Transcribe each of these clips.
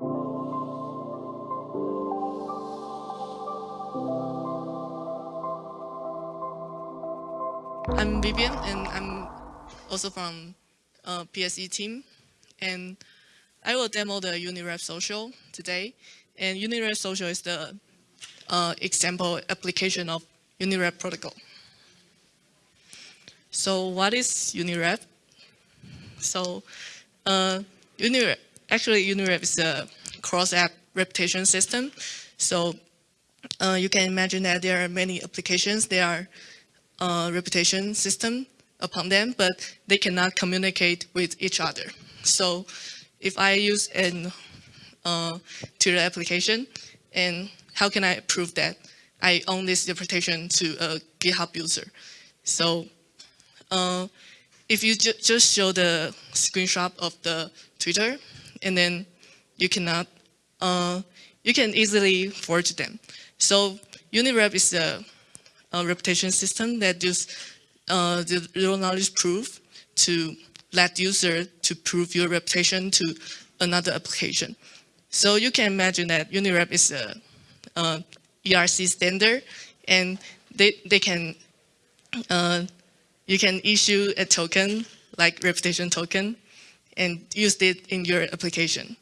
I'm Vivian, and I'm also from uh, PSE team. And I will demo the Unirep Social today. And Unirep Social is the uh, example application of Unirep protocol. So what is Unirep? So uh, actually Unirep is a cross-app reputation system. So uh, you can imagine that there are many applications. There are uh, reputation system upon them, but they cannot communicate with each other. So if I use an uh, Twitter application, and how can I prove that I own this reputation to a GitHub user? So uh, if you ju just show the screenshot of the Twitter, and then you cannot, uh, you can easily forge them. So Unirep is a uh, reputation system that use uh, the zero knowledge proof to let user to prove your reputation to another application. So you can imagine that Unirep is a, a ERC standard and they, they can, uh, you can issue a token like reputation token and used it in your application.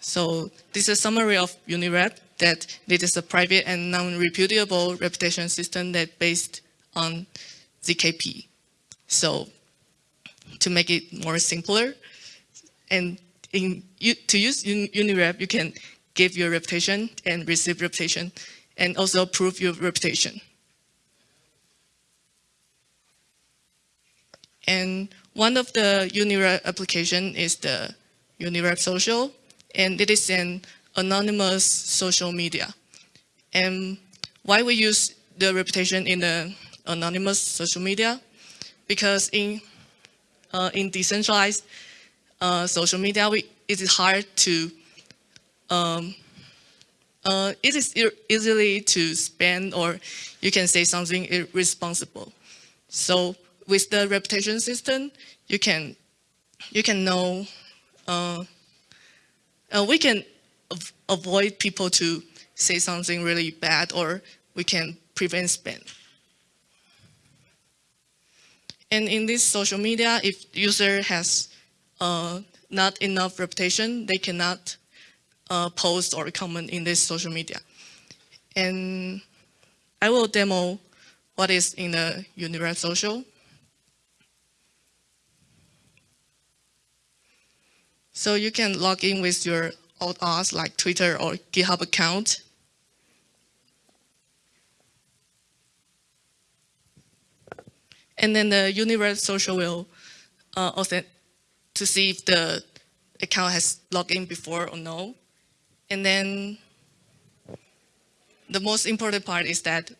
So this is a summary of Unirep that it is a private and non-repudiable reputation system that based on ZKP. So to make it more simpler, and in, to use Unirep, you can give your reputation and receive reputation, and also prove your reputation. And one of the Unirep application is the Unirep Social, and it is an anonymous social media. And why we use the reputation in the anonymous social media? Because in, uh, in decentralized uh, social media, we, it is hard to, um, uh, it is easily to spend or you can say something irresponsible. So with the reputation system, you can, you can know, uh, uh we can avoid people to say something really bad or we can prevent spam. And in this social media, if user has uh, not enough reputation, they cannot uh, post or comment in this social media. And I will demo what is in the Unirep social. So you can log in with your old us like Twitter or GitHub account. And then the Unirep social will uh, to see if the account has logged in before or no. And then the most important part is that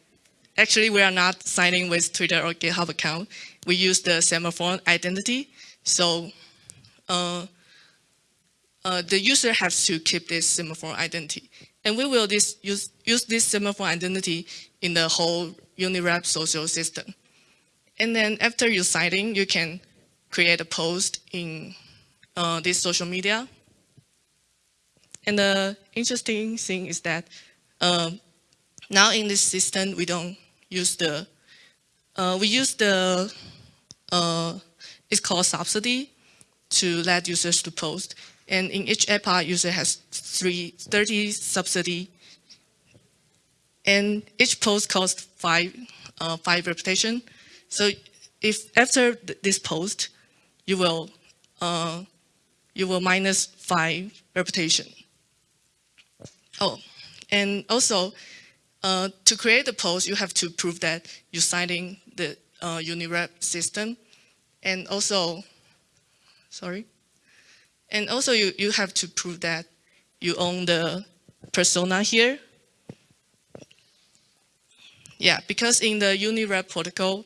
actually we are not signing with Twitter or GitHub account. We use the semaphore identity. So uh, uh, the user has to keep this semaphore identity. And we will this, use, use this semaphore identity in the whole Unirep social system. And then after you in, you can create a post in uh, this social media. And the interesting thing is that uh, now in this system, we don't use the, uh, we use the, uh, it's called subsidy to let users to post. And in each epoch, user has three, 30 subsidy. And each post costs five, uh, five reputation. So if after th this post, you will, uh, you will minus five reputation. Oh, and also, uh, to create the post, you have to prove that you're signing the uh, Unirep system. And also, sorry. And also you, you have to prove that you own the persona here. Yeah, because in the Unirep protocol,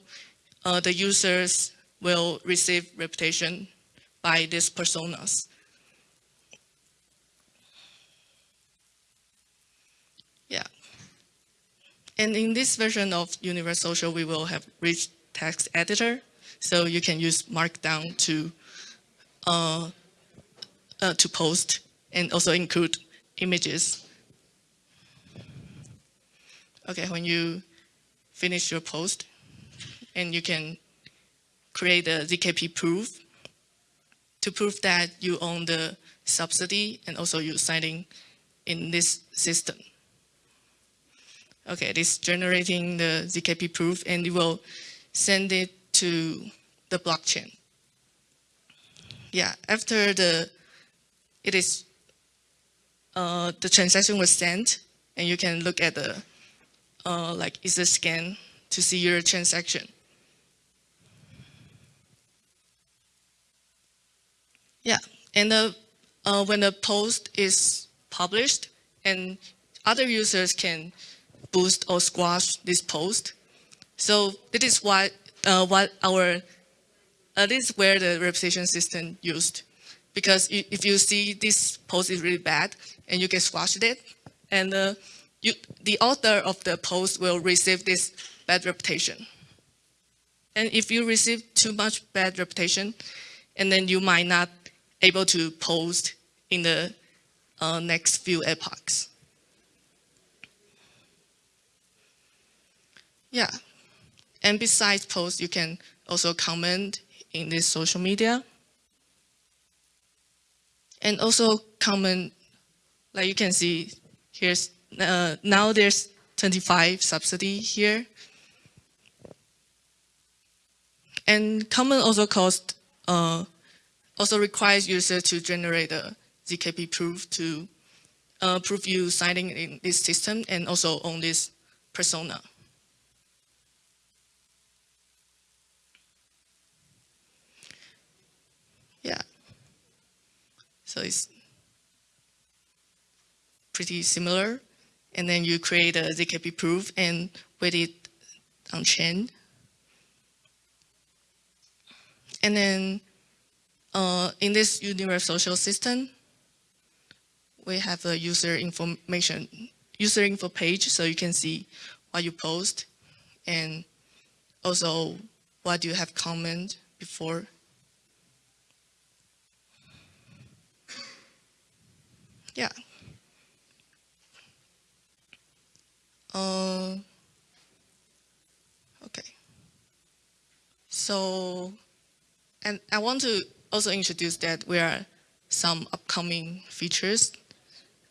uh, the users will receive reputation by these personas. Yeah. And in this version of Unirep Social, we will have rich text editor. So you can use Markdown to Uh, uh, to post and also include images. Okay, when you finish your post, and you can create a ZKP proof to prove that you own the subsidy and also you're signing in this system. Okay, this generating the ZKP proof and you will send it to the blockchain. Yeah, after the, it is, uh, the transaction was sent and you can look at the, uh, like, is a scan to see your transaction. Yeah, and the, uh, when the post is published and other users can boost or squash this post. So this is what, uh, what our, uh, this is where the reputation system used. Because if you see this post is really bad and you can squash it, and uh, you, the author of the post will receive this bad reputation. And if you receive too much bad reputation, and then you might not able to post in the uh, next few epochs. Yeah, and besides post, you can also comment in this social media. And also comment, like you can see, here's, uh, now there's 25 subsidy here. And common also cost uh, also requires users to generate a ZKP proof to uh, prove you signing in this system and also on this persona. Yeah. So it's pretty similar. And then you create a ZKP proof and wait it on chain. And then uh, in this Unirep social system, we have a user information, user info page, so you can see what you post and also what you have comment before. Yeah. Uh, okay. So, and I want to also introduce that we are some upcoming features.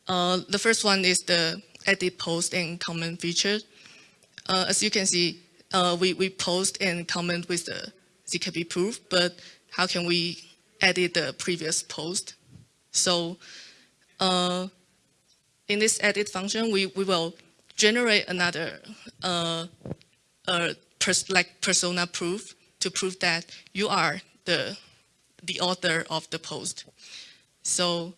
Uh, the first one is the edit post and comment feature. Uh, as you can see, uh, we, we post and comment with the ZKP proof, but how can we edit the previous post? So uh, in this edit function, we, we will generate another uh, pers like persona proof to prove that you are the the author of the post. So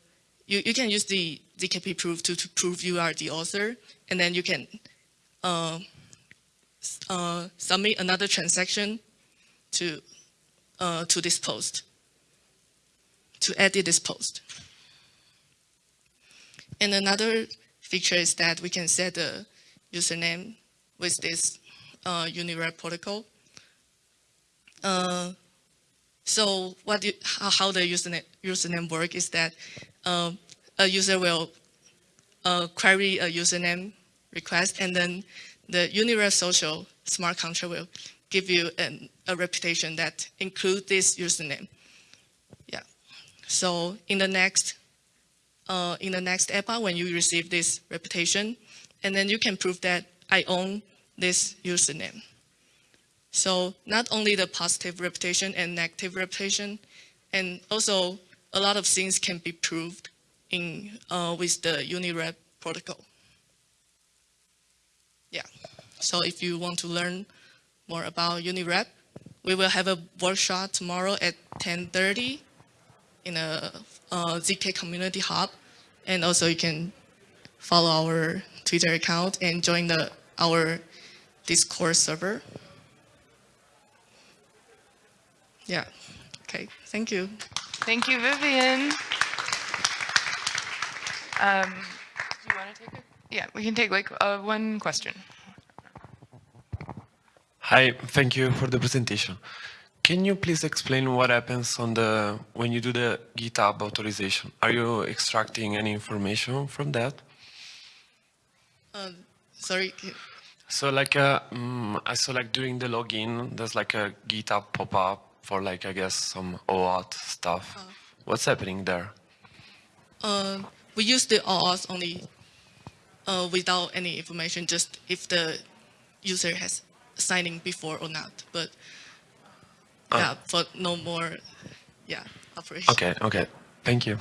you, you can use the ZKP proof to, to prove you are the author, and then you can uh, uh, submit another transaction to, uh, to this post, to edit this post. And another feature is that we can set the username with this uh, Unirep protocol. Uh, so what you, how, the username, username work is that uh, a user will uh, query a username request and then the Unirep social smart contract will give you an, a reputation that include this username. Yeah. So in the next uh, in the next epoch when you receive this reputation, and then you can prove that I own this username. So not only the positive reputation and negative reputation, and also a lot of things can be proved in uh, with the UniRep protocol. Yeah, so if you want to learn more about UniRep, we will have a workshop tomorrow at 10.30 in a uh, ZK Community Hub. And also you can follow our Twitter account and join the our Discord server. Yeah. Okay. Thank you. Thank you, Vivian. Um, do you want to take it? Yeah, we can take like uh, one question. Hi, thank you for the presentation. Can you please explain what happens on the when you do the GitHub authorization? Are you extracting any information from that? Sorry. So like uh, mm, I saw like during the login, there's like a GitHub pop-up for like I guess some OAuth stuff. What's happening there? Uh, we use the OAuth only uh, without any information, just if the user has signed in before or not. But Ah. yeah, for no more, yeah, operation. Okay, okay. Thank you.